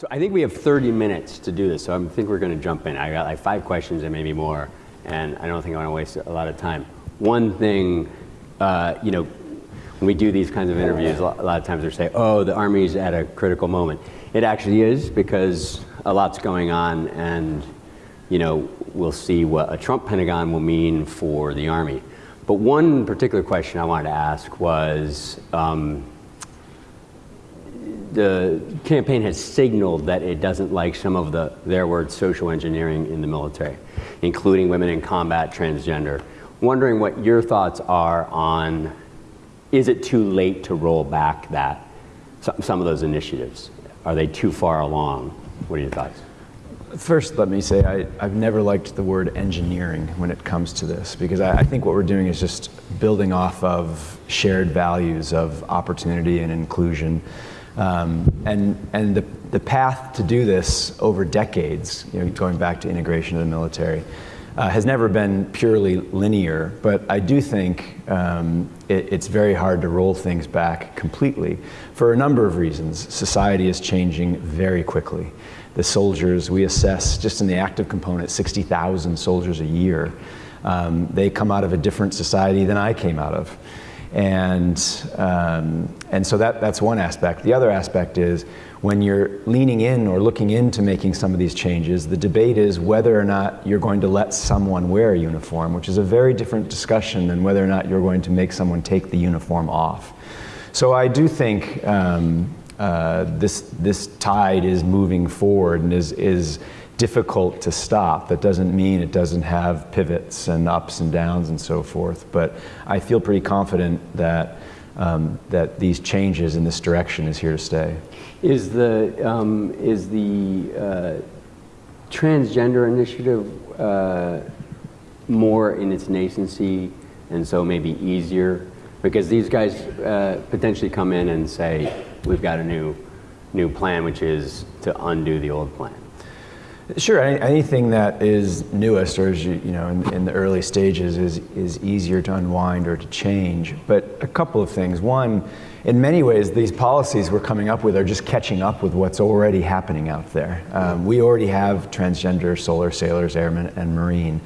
So I think we have 30 minutes to do this, so I think we're going to jump in. I got like five questions and maybe more, and I don't think I want to waste a lot of time. One thing, uh, you know, when we do these kinds of interviews, a lot, of times they say, oh, the Army's at a critical moment. It actually is because a lot's going on and, you know, we'll see what a Trump Pentagon will mean for the Army. But one particular question I wanted to ask was, um, the campaign has signaled that it doesn't like some of the, their words, social engineering in the military, including women in combat, transgender. Wondering what your thoughts are on, is it too late to roll back that, some of those initiatives? Are they too far along? What are your thoughts? First, let me say I, have never liked the word engineering when it comes to this because I, I, think what we're doing is just building off of shared values of opportunity and inclusion. Um, and and the, the path to do this over decades, you know, going back to integration of the military, uh, has never been purely linear, but I do think um, it, it's very hard to roll things back completely for a number of reasons. Society is changing very quickly. The soldiers, we assess just in the active component, 60,000 soldiers a year. Um, they come out of a different society than I came out of. And, um, and so that, that's one aspect. The other aspect is when you're leaning in or looking into making some of these changes, the debate is whether or not you're going to let someone wear a uniform, which is a very different discussion than whether or not you're going to make someone take the uniform off. So I do think um, uh, this, this tide is moving forward and is, is difficult to stop. That doesn't mean it doesn't have pivots and ups and downs and so forth. But I feel pretty confident that um, that these changes in this direction is here to stay. Is the um, is the uh, transgender initiative uh, more in its nascency, and so maybe easier because these guys uh, potentially come in and say, "We've got a new new plan, which is to undo the old plan." Sure, anything that is newest or is, you know, in, in, the early stages is, is easier to unwind or to change. But a couple of things. One, in many ways, these policies we're coming up with are just catching up with what's already happening out there. Um, we already have transgender solar sailors, airmen, and Marine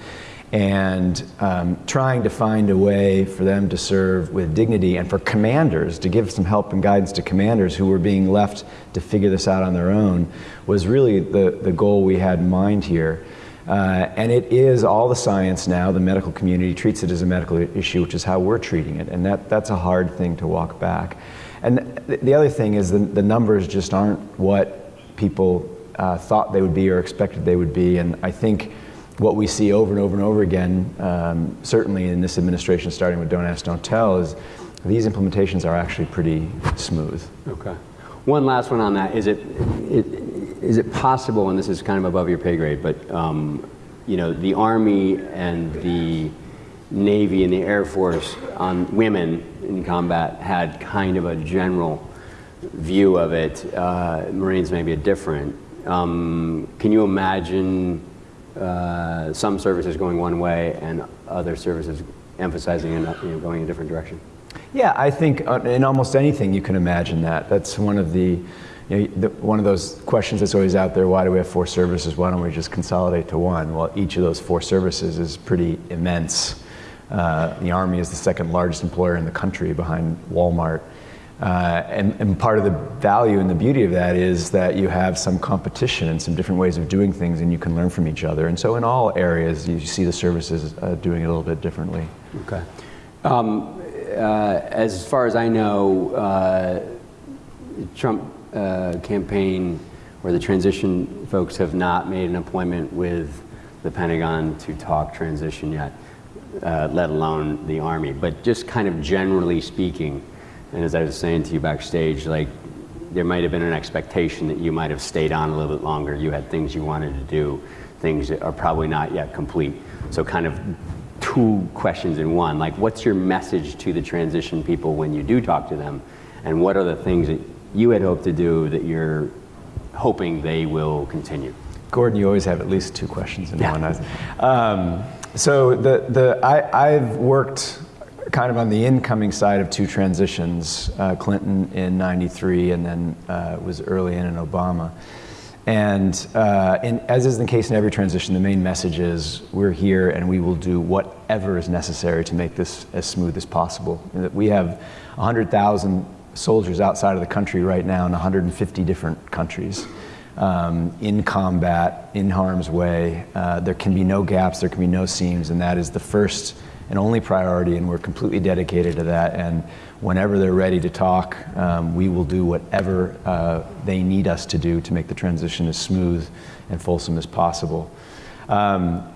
and um, trying to find a way for them to serve with dignity and for commanders to give some help and guidance to commanders who were being left to figure this out on their own was really the, the goal we had in mind here. Uh, and it is all the science now, the medical community treats it as a medical issue, which is how we're treating it. And that, that's a hard thing to walk back. And the other thing is the, the numbers just aren't what people uh, thought they would be or expected they would be. And I think what we see over and over and over again, um, certainly in this administration, starting with Don't Ask, Don't Tell, is these implementations are actually pretty smooth. Okay. One last one on that. Is it, it, is it possible, and this is kind of above your pay grade, but um, you know, the Army and the Navy and the Air Force on women in combat had kind of a general view of it. Uh, Marines maybe a different. Um, can you imagine uh, some services going one way and other services emphasizing and you know, going in a different direction? Yeah, I think uh, in almost anything you can imagine that. That's one of the, you know, the, one of those questions that's always out there. Why do we have four services? Why don't we just consolidate to one? Well, each of those four services is pretty immense. Uh, the Army is the second largest employer in the country behind Walmart. Uh, and, and, part of the value and the beauty of that is that you have some competition and some different ways of doing things and you can learn from each other. And so in all areas, you see the services uh, doing it a little bit differently. Okay. Um, uh, as far as I know, uh, Trump uh, campaign or the transition folks have not made an appointment with the Pentagon to talk transition yet, uh, let alone the Army. But just kind of generally speaking, and as I was saying to you backstage, like there might have been an expectation that you might have stayed on a little bit longer. You had things you wanted to do, things that are probably not yet complete. So kind of two questions in one. Like what's your message to the transition people when you do talk to them? And what are the things that you had hoped to do that you're hoping they will continue? Gordon, you always have at least two questions in yeah. one. Um, so the, the, I, I've worked kind of on the incoming side of two transitions, uh, Clinton in 93 and then uh, was early in in Obama. And, uh, and as is the case in every transition, the main message is we're here and we will do whatever is necessary to make this as smooth as possible. We have 100,000 soldiers outside of the country right now in 150 different countries. Um, in combat, in harm's way. Uh, there can be no gaps, there can be no seams, and that is the first and only priority, and we're completely dedicated to that. And whenever they're ready to talk, um, we will do whatever uh, they need us to do to make the transition as smooth and fulsome as possible. Um,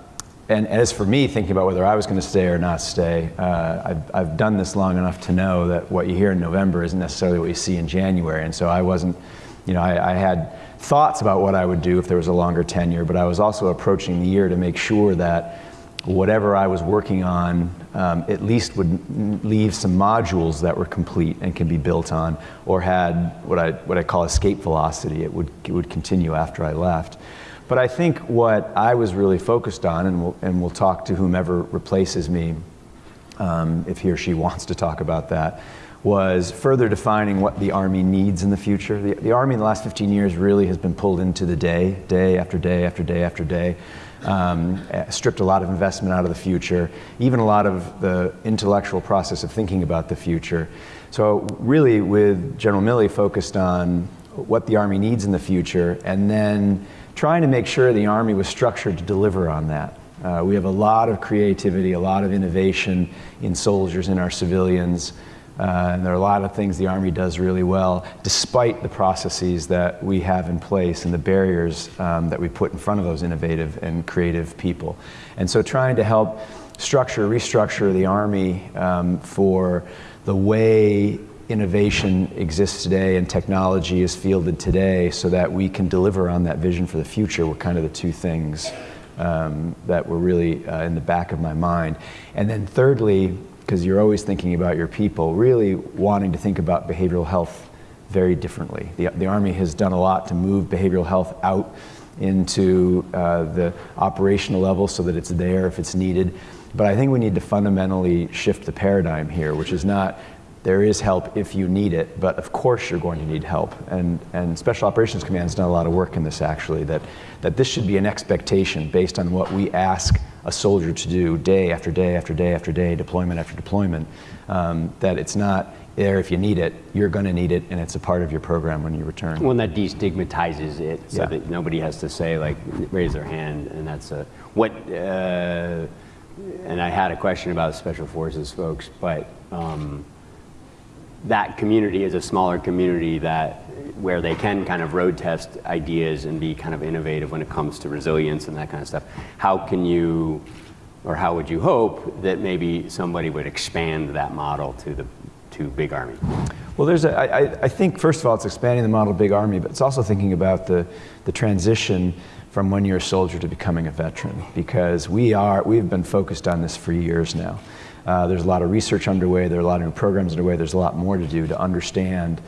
and as for me, thinking about whether I was going to stay or not stay, uh, I've, I've done this long enough to know that what you hear in November isn't necessarily what you see in January. And so I wasn't, you know, I, I had thoughts about what I would do if there was a longer tenure, but I was also approaching the year to make sure that whatever I was working on um, at least would leave some modules that were complete and can be built on, or had what I, what I call escape velocity. It would, it would continue after I left. But I think what I was really focused on, and we'll, and we'll talk to whomever replaces me um, if he or she wants to talk about that, was further defining what the Army needs in the future. The, the Army in the last 15 years really has been pulled into the day, day after day after day after day um, stripped a lot of investment out of the future, even a lot of the intellectual process of thinking about the future. So really with General Milley focused on what the Army needs in the future and then trying to make sure the Army was structured to deliver on that. Uh, we have a lot of creativity, a lot of innovation in soldiers, in our civilians, uh, and there are a lot of things the Army does really well, despite the processes that we have in place and the barriers um, that we put in front of those innovative and creative people. And so trying to help structure, restructure the Army um, for the way innovation exists today and technology is fielded today so that we can deliver on that vision for the future were kind of the two things um, that were really uh, in the back of my mind. And then thirdly, because you're always thinking about your people, really wanting to think about behavioral health very differently. The, the Army has done a lot to move behavioral health out into uh, the operational level so that it's there if it's needed. But I think we need to fundamentally shift the paradigm here, which is not there is help if you need it, but of course you're going to need help. And, and Special Operations Command has done a lot of work in this actually, that, that this should be an expectation based on what we ask a soldier to do day after day after day after day, deployment after deployment, um, that it's not there if you need it, you're going to need it, and it's a part of your program when you return. One that destigmatizes it so Yeah. that nobody has to say, like, raise their hand, and that's a, what, uh, and I had a question about Special Forces folks, but um, that community is a smaller community that, where they can kind of road test ideas and be kind of innovative when it comes to resilience and that kind of stuff. How can you, or how would you hope that maybe somebody would expand that model to the, to Big Army? Well, there's a, I, I- think, first of all, it's expanding the model Big Army, but it's also thinking about the, the transition from when you're a soldier to becoming a veteran, because we are, we've been focused on this for years now. Uh, there's a lot of research underway, there are a lot of new programs underway, there's a lot more to do to understand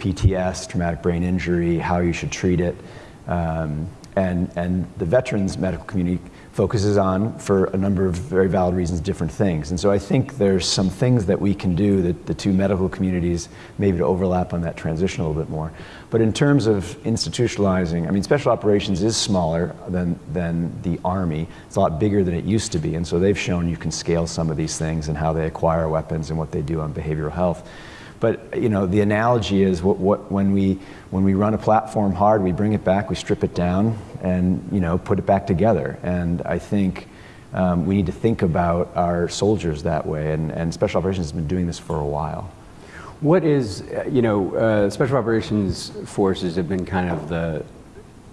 PTS, traumatic brain injury, how you should treat it. Um, and, and the veterans medical community focuses on, for a number of very valid reasons, different things. And so I think there's some things that we can do that the two medical communities maybe to overlap on that transition a little bit more. But in terms of institutionalizing, I mean, special operations is smaller than, than the Army. It's a lot bigger than it used to be. And so they've shown you can scale some of these things and how they acquire weapons and what they do on behavioral health. But you know, the analogy is what, what, when, we, when we run a platform hard, we bring it back, we strip it down, and you know, put it back together. And I think um, we need to think about our soldiers that way. And, and Special Operations has been doing this for a while. What is, you know, uh, special operations forces have been kind of the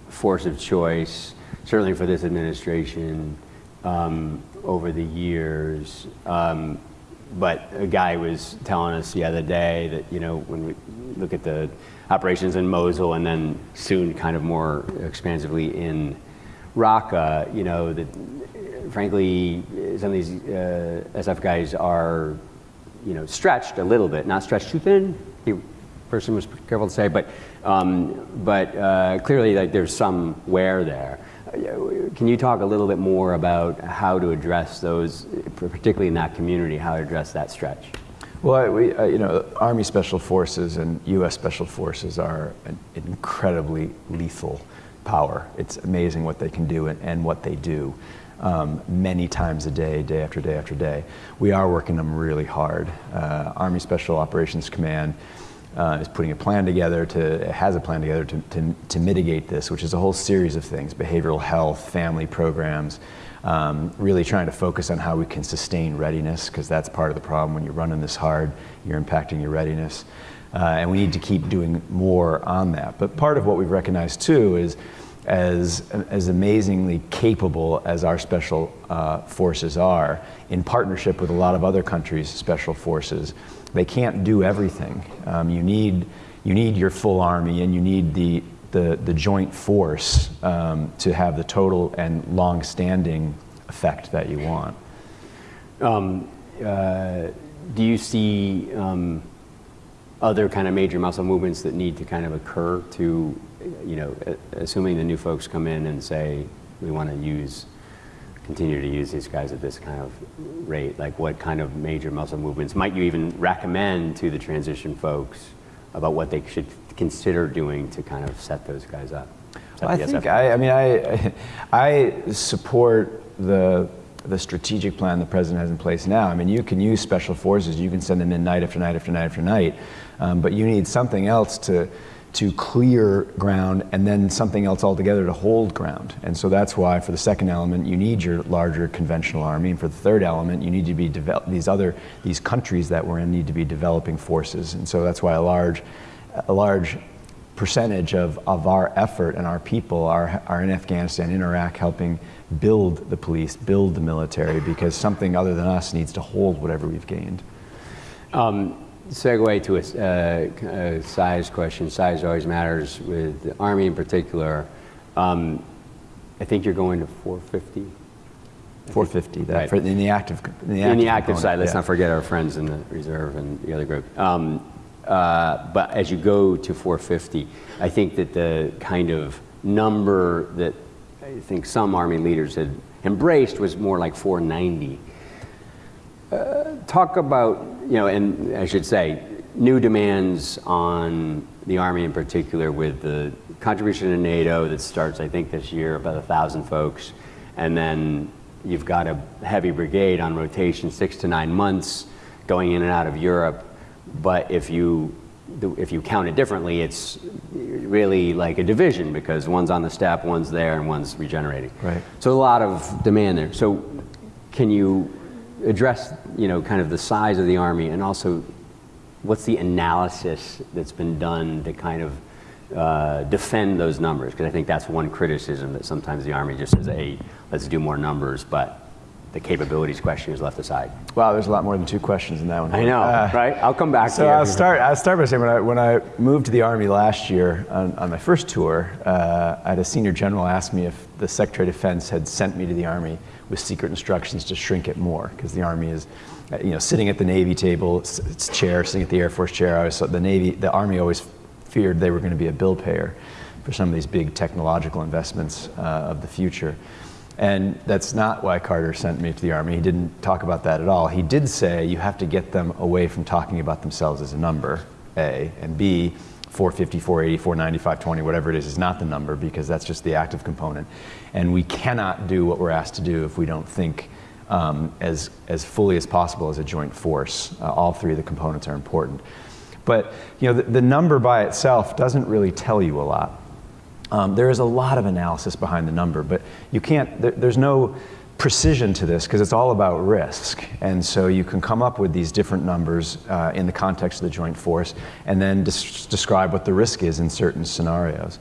force of choice, certainly for this administration, um, over the years. Um, but a guy was telling us the other day that, you know, when we look at the operations in Mosul and then soon kind of more expansively in Raqqa, you know, that frankly, some of these uh, SF guys are, you know, stretched a little bit, not stretched too thin. The person was careful to say, but um, but uh, clearly, like there's some wear there. Can you talk a little bit more about how to address those, particularly in that community, how to address that stretch? Well, we, uh, you know, Army Special Forces and U.S. Special Forces are an incredibly lethal power. It's amazing what they can do and, and what they do um, many times a day, day after day after day. We are working them really hard. Uh, Army Special Operations Command uh, is putting a plan together to, has a plan together to, to, to, mitigate this, which is a whole series of things, behavioral health, family programs, um, really trying to focus on how we can sustain readiness, because that's part of the problem. When you're running this hard, you're impacting your readiness. Uh, and we need to keep doing more on that. But part of what we've recognized too is as, as amazingly capable as our special uh, forces are, in partnership with a lot of other countries' special forces, they can't do everything. Um, you, need, you need your full army and you need the, the, the joint force um, to have the total and long-standing effect that you want. Um, uh, do you see um, other kind of major muscle movements that need to kind of occur to, you know, assuming the new folks come in and say, we want to use, continue to use these guys at this kind of rate, like what kind of major muscle movements might you even recommend to the transition folks about what they should consider doing to kind of set those guys up? Well, I think, I, I mean, I, I support the the strategic plan the president has in place now. I mean, you can use special forces, you can send them in night after night after night after night, um, but you need something else to, to clear ground and then something else altogether to hold ground. And so that's why for the second element, you need your larger conventional army. And for the third element, you need to be develop these other, these countries that we're in need to be developing forces. And so that's why a large, a large percentage of, of our effort and our people are, are in Afghanistan, in Iraq, helping build the police, build the military, because something other than us needs to hold whatever we've gained. Um, segue to a, uh, a, size question. Size always matters with the Army in particular. Um, I think you're going to 450. 450. That right. for, in the active. In the active, in the active side. Let's yeah. not forget our friends in the reserve and the other group. Um, uh, but as you go to 450, I think that the kind of number that I think some Army leaders had embraced was more like 490. Uh, talk about, you know, and I should say, new demands on the Army in particular with the contribution to NATO that starts, I think, this year, about a thousand folks. And then you've got a heavy brigade on rotation, six to nine months, going in and out of Europe. But if you if you count it differently, it's really like a division because one's on the step, one's there, and one's regenerating. Right. So a lot of demand there. So can you address, you know, kind of the size of the Army and also what's the analysis that's been done to kind of uh, defend those numbers? Because I think that's one criticism that sometimes the Army just says, hey, let's do more numbers, but the capabilities question is left aside. Wow, there's a lot more than two questions in that one. I know, uh, right? I'll come back so I'll start, I'll start by saying when I, when I moved to the Army last year on, on my first tour, uh, I had a senior general ask me if the Secretary of Defense had sent me to the Army with secret instructions to shrink it more, because the Army is, uh, you know, sitting at the Navy table, its, chair, sitting at the Air Force chair. I was, the Navy, the Army always feared they were going to be a bill payer for some of these big technological investments uh, of the future. And that's not why Carter sent me to the Army. He didn't talk about that at all. He did say you have to get them away from talking about themselves as a number, A, and B, 450, 480, 490, 520, whatever it is, is not the number because that's just the active component. And we cannot do what we're asked to do if we don't think um, as, as fully as possible as a joint force. Uh, all three of the components are important. But you know, the, the number by itself doesn't really tell you a lot. Um, there is a lot of analysis behind the number, but you can't, there, there's no precision to this because it's all about risk. And so you can come up with these different numbers uh, in the context of the joint force and then des describe what the risk is in certain scenarios.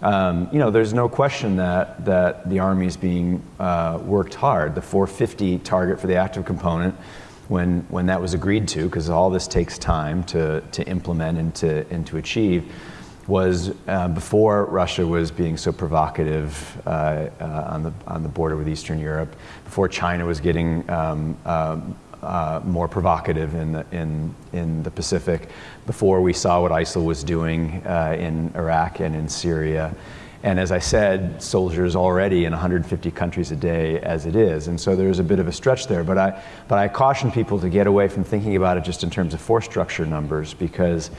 Um, you know, there's no question that, that the Army is being uh, worked hard. The 450 target for the active component, when, when that was agreed to, because all this takes time to, to implement and to, and to achieve, was uh, before Russia was being so provocative uh, uh, on, the, on the border with Eastern Europe, before China was getting um, um, uh, more provocative in the, in, in the Pacific, before we saw what ISIL was doing uh, in Iraq and in Syria. And as I said, soldiers already in 150 countries a day as it is. And so there's a bit of a stretch there. But I, but I caution people to get away from thinking about it just in terms of force structure numbers because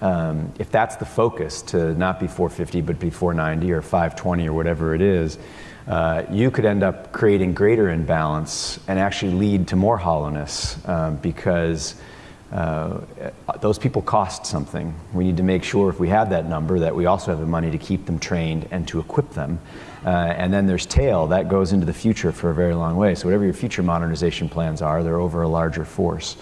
um, if that's the focus to not be 450 but be 490 or 520 or whatever it is, uh, you could end up creating greater imbalance and actually lead to more hollowness um, because uh, those people cost something. We need to make sure if we have that number that we also have the money to keep them trained and to equip them. Uh, and then there's tail that goes into the future for a very long way. So whatever your future modernization plans are, they're over a larger force.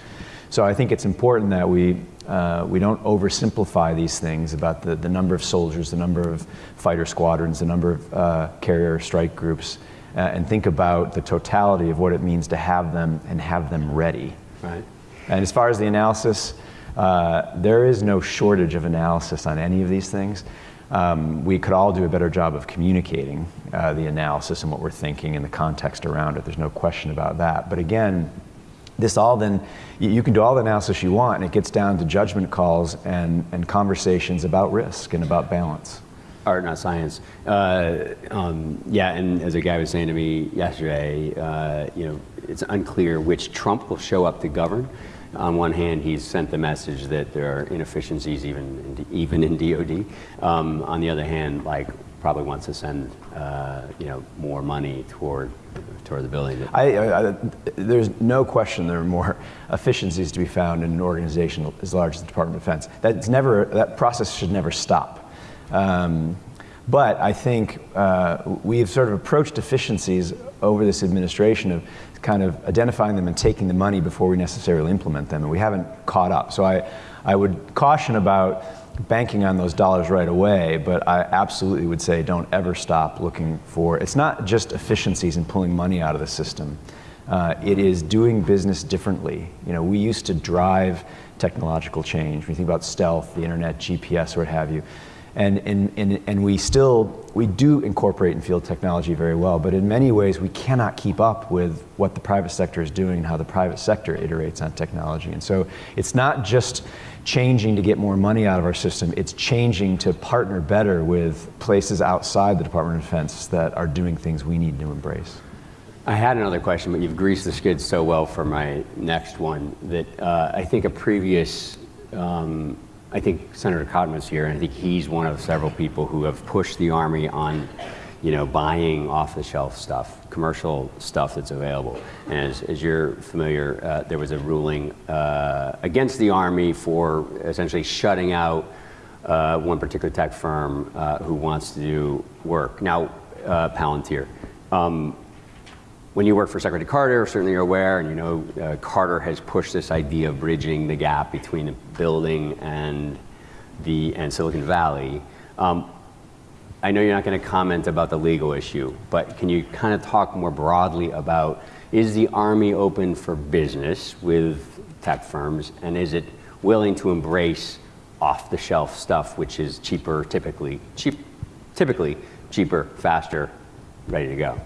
So I think it's important that we uh, we don't oversimplify these things about the, the number of soldiers, the number of fighter squadrons, the number of uh, carrier strike groups, uh, and think about the totality of what it means to have them and have them ready. Right. And as far as the analysis, uh, there is no shortage of analysis on any of these things. Um, we could all do a better job of communicating uh, the analysis and what we're thinking and the context around it. There's no question about that. But again, this all then, you can do all the analysis you want, and it gets down to judgment calls and, and conversations about risk and about balance. Art, not science. Uh, um, yeah, and as a guy was saying to me yesterday, uh, you know, it's unclear which Trump will show up to govern on one hand, he's sent the message that there are inefficiencies even in, even in DoD. Um, on the other hand, like probably wants to send uh, you know more money toward toward the building. I, I, there's no question there are more efficiencies to be found in an organization as large as the Department of Defense. That's never that process should never stop. Um, but I think uh, we've sort of approached efficiencies over this administration of kind of identifying them and taking the money before we necessarily implement them, and we haven't caught up. So I, I would caution about banking on those dollars right away, but I absolutely would say don't ever stop looking for, it's not just efficiencies and pulling money out of the system. Uh, it is doing business differently. You know, we used to drive technological change. You think about stealth, the internet, GPS, what have you. And, and, and, and we still, we do incorporate and field technology very well, but in many ways we cannot keep up with what the private sector is doing and how the private sector iterates on technology. And so it's not just changing to get more money out of our system, it's changing to partner better with places outside the Department of Defense that are doing things we need to embrace. I had another question, but you've greased the skids so well for my next one that uh, I think a previous um, I think Senator Cotton was here, and I think he's one of several people who have pushed the Army on, you know, buying off-the-shelf stuff, commercial stuff that's available. And as, as you're familiar, uh, there was a ruling uh, against the Army for essentially shutting out uh, one particular tech firm uh, who wants to do work. Now, uh, Palantir. Um, when you work for Secretary Carter, certainly you're aware, and you know uh, Carter has pushed this idea of bridging the gap between the building and the and Silicon Valley. Um, I know you're not going to comment about the legal issue, but can you kind of talk more broadly about is the Army open for business with tech firms, and is it willing to embrace off-the-shelf stuff, which is cheaper, typically cheap, typically cheaper, faster, ready to go?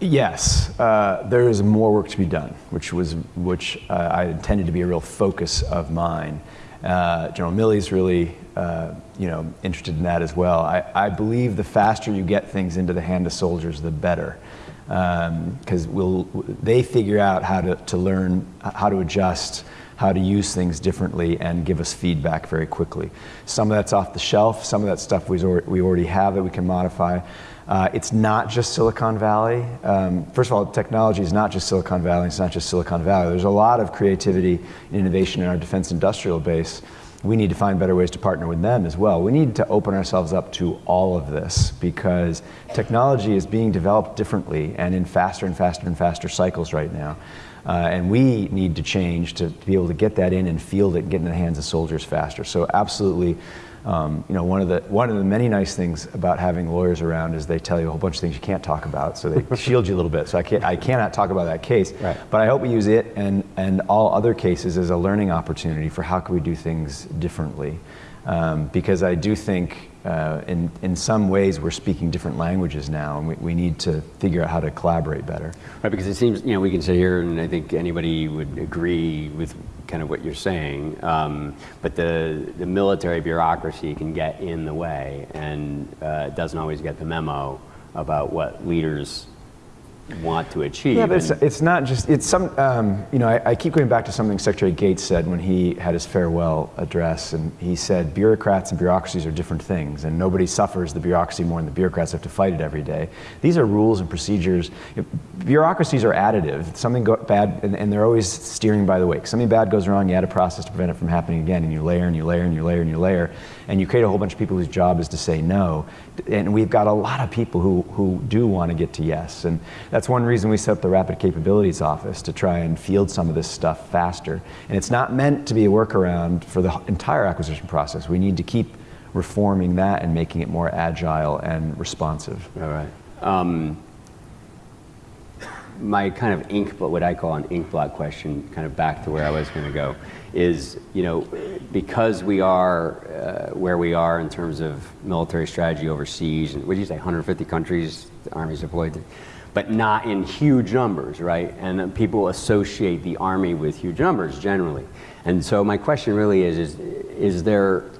Yes, uh, there is more work to be done, which was which uh, I intended to be a real focus of mine. Uh, General Milley's really, uh, you know, interested in that as well. I, I, believe the faster you get things into the hand of soldiers, the better, because um, we'll they figure out how to, to learn how to adjust, how to use things differently, and give us feedback very quickly. Some of that's off the shelf. Some of that stuff we we already have that we can modify. Uh, it's not just Silicon Valley. Um, first of all, technology is not just Silicon Valley, it's not just Silicon Valley. There's a lot of creativity and innovation in our defense industrial base. We need to find better ways to partner with them as well. We need to open ourselves up to all of this because technology is being developed differently and in faster and faster and faster cycles right now. Uh, and we need to change to, to, be able to get that in and field it and get in the hands of soldiers faster. So absolutely, um, you know, one of the one of the many nice things about having lawyers around is they tell you a whole bunch of things you can't talk about, so they shield you a little bit. So I can't I cannot talk about that case, right. but I hope we use it and and all other cases as a learning opportunity for how can we do things differently, um, because I do think uh, in, in some ways we're speaking different languages now and we, we need to figure out how to collaborate better. Right, because it seems, you know, we can sit here and I think anybody would agree with kind of what you're saying, um, but the, the military bureaucracy can get in the way and uh, doesn't always get the memo about what leaders want to achieve. Yeah, but it's, it's not just, it's some, um, you know, I, I keep going back to something Secretary Gates said when he had his farewell address, and he said bureaucrats and bureaucracies are different things, and nobody suffers the bureaucracy more than the bureaucrats have to fight it every day. These are rules and procedures. If- Bureaucracies are additive. Something go, bad, and, and they're always steering by the wake. Something bad goes wrong, you add a process to prevent it from happening again, and you layer and you layer and you layer and you layer, and you create a whole bunch of people whose job is to say no. And we've got a lot of people who, who do want to get to yes, and that's one reason we set up the Rapid Capabilities Office to try and field some of this stuff faster. And it's not meant to be a workaround for the entire acquisition process. We need to keep reforming that and making it more agile and responsive. All right. Um, my kind of ink, but what I call an ink blot question, kind of back to where I was going to go, is you know because we are uh, where we are in terms of military strategy overseas, and what did you say, 150 countries the army's deployed to, but not in huge numbers, right? And people associate the army with huge numbers generally, and so my question really is: is is there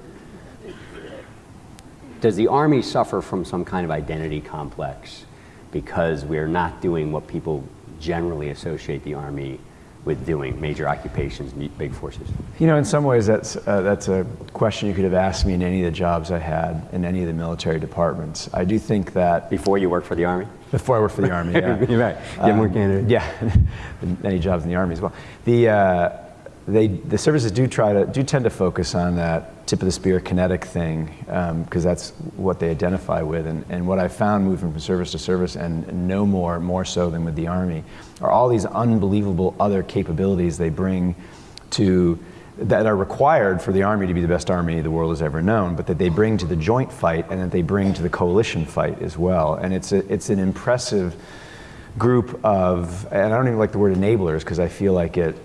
does the Army suffer from some kind of identity complex because we're not doing what people generally associate the Army with doing, major occupations, big forces? You know, in some ways, that's, uh, that's a question you could have asked me in any of the jobs I had in any of the military departments. I do think that Before you worked for the Army? Before I worked for the Army, yeah. You're right. Get more candid. Yeah, many jobs in the Army as well. The, uh, they, the services do try to, do tend to focus on that tip of the spear kinetic thing, um, because that's what they identify with. And, and what I found moving from service to service, and no more, more so than with the Army, are all these unbelievable other capabilities they bring to that are required for the army to be the best army the world has ever known, but that they bring to the joint fight and that they bring to the coalition fight as well. And it's a, it's an impressive group of, and I don't even like the word enablers because I feel like it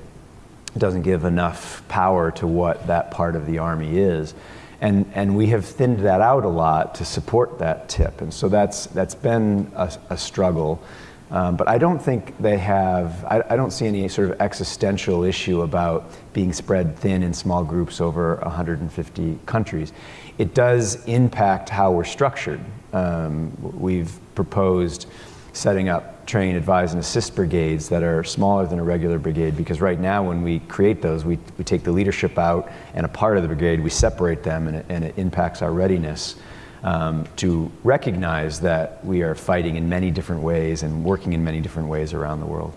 doesn't give enough power to what that part of the army is. And, and we have thinned that out a lot to support that tip. And so that's, that's been a, a struggle. Um, but I don't think they have, I, I don't see any sort of existential issue about being spread thin in small groups over 150 countries. It does impact how we're structured. Um, we've proposed setting up train, advise, and assist brigades that are smaller than a regular brigade because right now when we create those, we, we take the leadership out and a part of the brigade, we separate them and it, and it impacts our readiness um, to recognize that we are fighting in many different ways and working in many different ways around the world.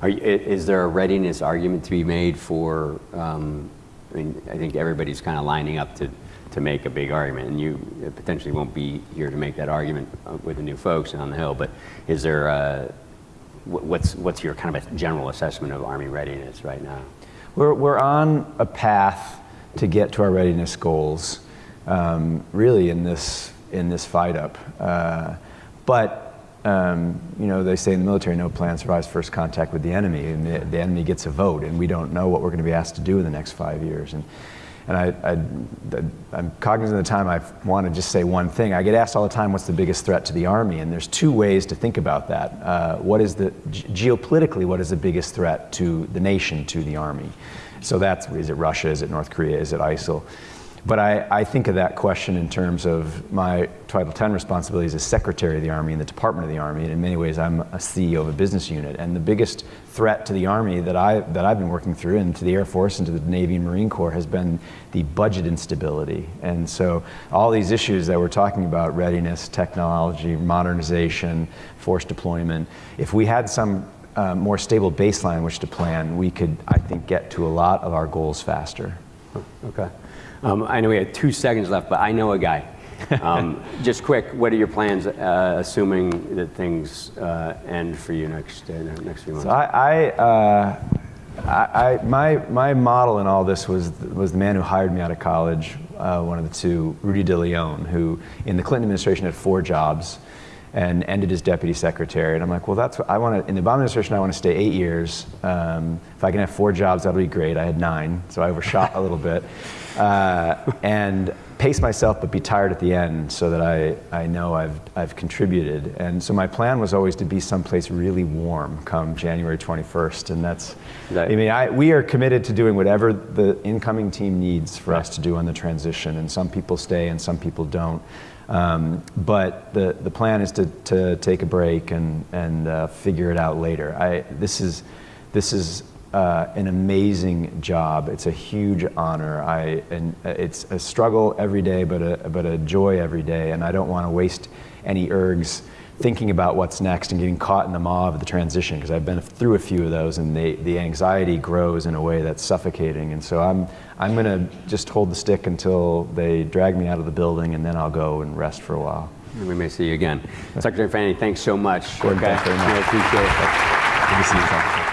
Are is there a readiness argument to be made for, um, I mean, I think everybody's kind of lining up to, to make a big argument, and you potentially won't be here to make that argument uh, with the new folks on the Hill, but is there, uh, wh- what's, what's your kind of a general assessment of Army readiness right now? We're, we're on a path to get to our readiness goals, um, really in this, in this fight up. Uh, but, um, you know, they say in the military, no plan survives first contact with the enemy, and the, the enemy gets a vote, and we don't know what we're going to be asked to do in the next five years. And, and I, I'm cognizant of the time I want to just say one thing. I get asked all the time, what's the biggest threat to the Army? And there's two ways to think about that. Uh, what is the, ge- geopolitically, what is the biggest threat to the nation, to the Army? So that's, is it Russia, is it North Korea, is it ISIL? But I, I think of that question in terms of my Title X responsibilities as Secretary of the Army and the Department of the Army, and in many ways I'm a CEO of a business unit. And the biggest threat to the Army that, I, that I've been working through, and to the Air Force and to the Navy and Marine Corps, has been the budget instability. And so all these issues that we're talking about, readiness, technology, modernization, force deployment, if we had some uh, more stable baseline which to plan, we could, I think, get to a lot of our goals faster. Okay. Um, I know we have two seconds left, but I know a guy. Um, just quick, what are your plans, uh, assuming that things uh, end for you next uh, next few months? So I, I, uh, I, I, my, my model in all this was was the man who hired me out of college, uh, one of the two, Rudy DeLeon, who in the Clinton administration had four jobs, and ended as deputy secretary. And I'm like, well, that's what I want to. In the Obama administration, I want to stay eight years. Um, if I can have four jobs, that'll be great. I had nine, so I overshot a little bit. Uh, and pace myself but be tired at the end so that I, I know I've, I've contributed. And so my plan was always to be someplace really warm come January 21st. And that's, That- I mean, I, we are committed to doing whatever the incoming team needs for us to do on the transition. And some people stay and some people don't. Um, but the, the plan is to, to take a break and, and uh, figure it out later. I, this is, this is uh, an amazing job. It's a huge honor. I, and uh, it's a struggle every day, but a, but a joy every day. And I don't want to waste any ergs thinking about what's next and getting caught in the maw of the transition because I've been through a few of those and they, the anxiety grows in a way that's suffocating. And so I'm, I'm going to just hold the stick until they drag me out of the building and then I'll go and rest for a while. We may see you again. Secretary Fanning, thanks so much. Gordon, thanks very much. Really appreciate it. Good to see you.